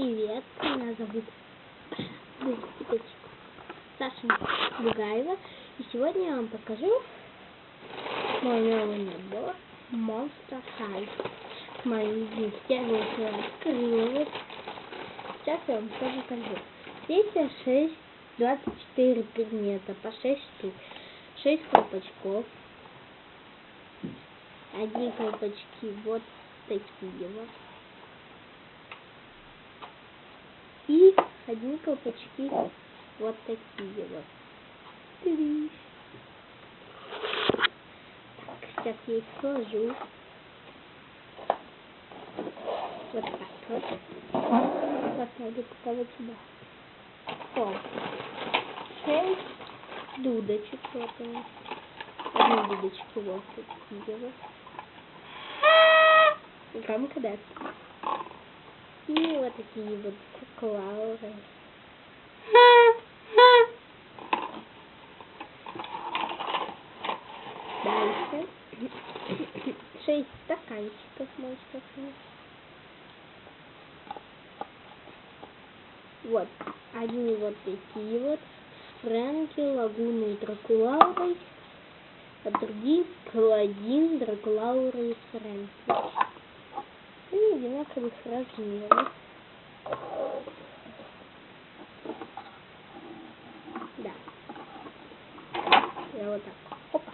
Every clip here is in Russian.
Привет, меня зовут Саша Бугаева. И сегодня я вам покажу мой новый набор Monster High. Мои вместе я его уже открыла. Сейчас я вам все покажу. Здесь 6, 24 предмета по 6 штук. 6 колпачков. Одни колпачки вот такие вот. И одни колпачки вот такие вот. Так, сейчас я их сложу. Вот так вот. Поставлю пока вот сюда. О. Шесть дудочек вот они. Одни дудочки вот такие вот. Громко да. И вот такие вот клауры. Дальше. Шесть стаканчиков монстров. Вот. Одни вот такие вот. Фрэнки, Лагуны и Дракулаурой. А другие Паладин, Дракулаура и Фрэнки. И одинаковых размеров. Да. Я вот так. Опа.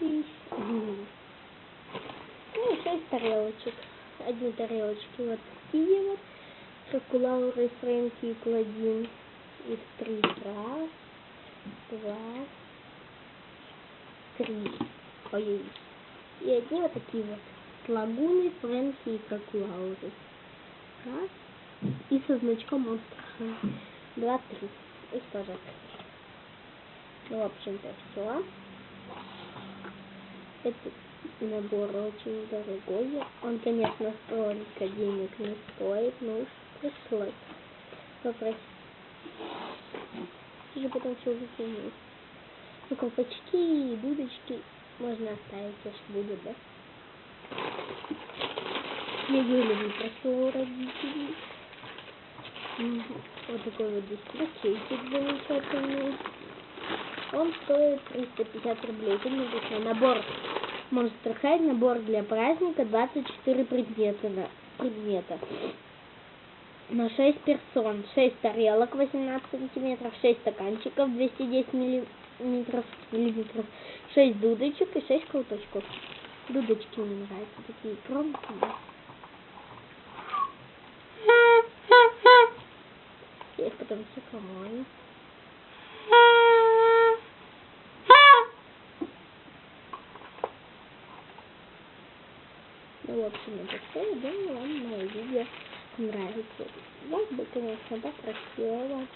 И ну, шесть тарелочек. Одни тарелочки вот такие вот. Дракулауры, Фрэнки и Паладин. Их три. Раз, два, три. Ой, И одни вот такие вот. Лагуны, Фрэнки и Дракулауры. Раз. И со значком монстра. Два, три. Их тоже. Ну, в общем-то, все. Этот набор очень дорогой. Он, конечно, столько денег не стоит, но уж пришлось попросить. Уже потом все выкинуть. Ну, колпачки и дудочки можно оставить, если будет, да? Я люблю просто у родителей. Вот такой вот здесь пакетик замечательный. Он стоит 350 рублей. Это написано набор Monster High, набор для праздника, 24 предмета. Предмета. На 6 персон, 6 тарелок 18 сантиметров, 6 стаканчиков 210 миллиметров, миллиметров 6 дудочек и 6 колпачков. Дудочки мне нравятся, такие громкие. Потом все помою. Ну, в общем, это все. Думаю, вам мое видео нравится. Я бы, конечно, попросила.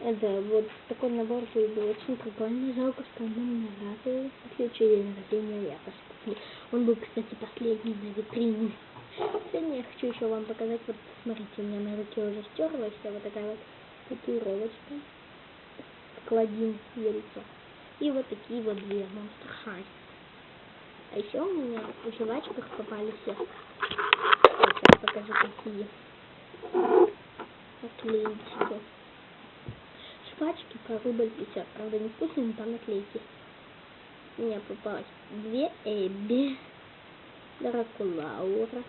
Это вот такой набор был очень прикольный. Жалко, что он мне нравится. Следующий день рождения я посмотрю. Он был, кстати, последний на витрине. Сегодня я хочу еще вам показать, вот смотрите, у меня на руке уже стерлась вот такая вот татуировочка. Кладин яйцо. И вот такие вот две монстр. А еще у меня в жвачках попали все. Вот, сейчас покажу какие. Наклеечки. Жвачки по рубль 50. Правда не вкусные, но там. У меня попалось две Эбби. Дракулаура.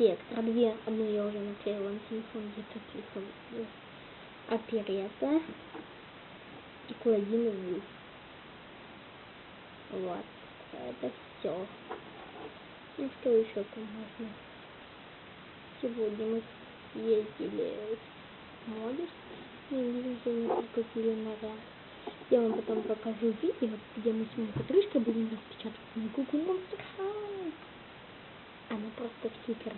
Спектра. Две. Одну я уже наклеила на телефон. Где-то телефон. Оперета. И Кладин Ву. Вот. Это все. Ну что еще там можно? Сегодня мы ездили в Модус. И мы купили наряд. Я вам потом покажу видео, где мы с моей подружкой будем распечатывать мою Google Monster High. Она просто в супер.